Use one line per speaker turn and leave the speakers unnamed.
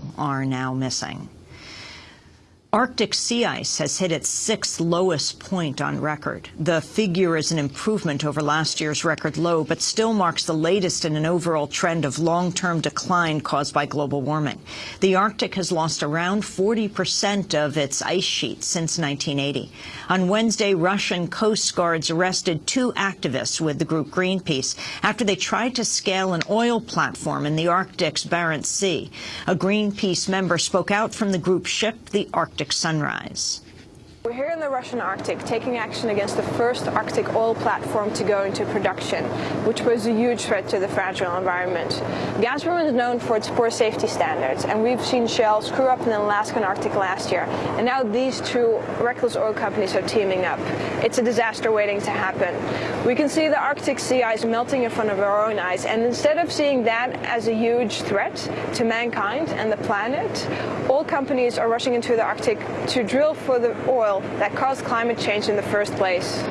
people are now missing. Arctic sea ice has hit its sixth lowest point on record. The figure is an improvement over last year's record low, but still marks the latest in an overall trend of long-term decline caused by global warming. The Arctic has lost around 40% of its ice sheet since 1980. On Wednesday, Russian coast guards arrested two activists with the group Greenpeace after they tried to scale an oil platform in the Arctic's Barents Sea. A Greenpeace member spoke out from the group ship, the Arctic sunrise.
We're here in the Russian Arctic taking action against the first Arctic oil platform to go into production, which was a huge threat to the fragile environment. Gazprom is known for its poor safety standards, and we've seen Shell screw up in the Alaskan Arctic last year, and now these two reckless oil companies are teaming up. It's a disaster waiting to happen. We can see the Arctic sea ice melting in front of our own eyes, and instead of seeing that as a huge threat to mankind and the planet, oil companies are rushing into the Arctic to drill for the oil that caused climate change in the first place.